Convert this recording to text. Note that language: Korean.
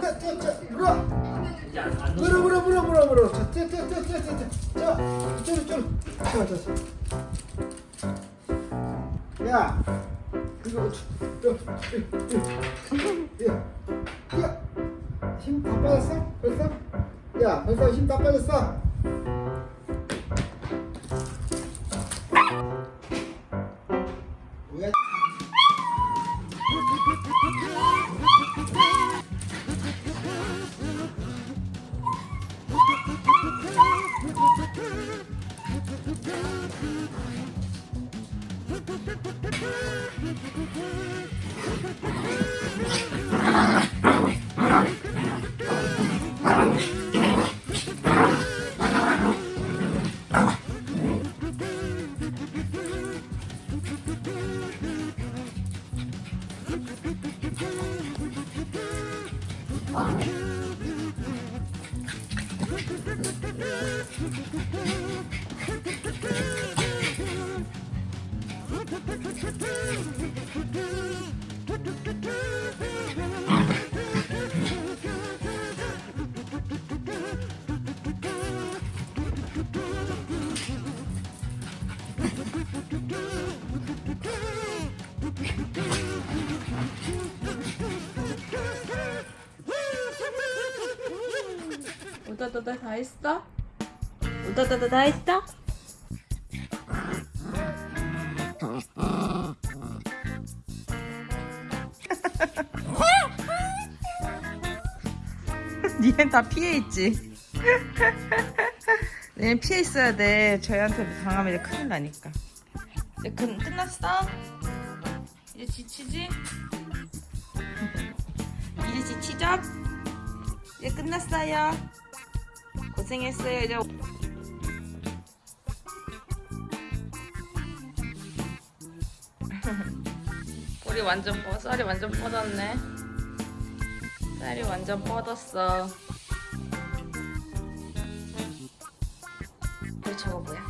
자, 자, 자, 물어. 물어, 물어, 물어, 물어, 물어. 자, 자, 자, 자, 자, 자, 자. 이쪽으로, 이쪽으로. 자, 자, 자. 야, 그거, 또, 야, 야, 힘다 빠졌어? 벌써? 야, 벌써 힘 다 빠졌어? Oh. 우다다다 다 했어? 우다다다 다 했어? 니넨 다 피해 있지. 얘는 피해 있어야 돼. 저희한테 당하면 이제 큰일 나니까. 이제 끝, 끝났어? 이제 지치지? 이제 지치죠? 이제 끝났어요. 고생했어요. 이제 우리 완전 뻗, 쌀이 완전 뻗었네. 쌀이 완전 뻗었어. 그래 저거 뭐야?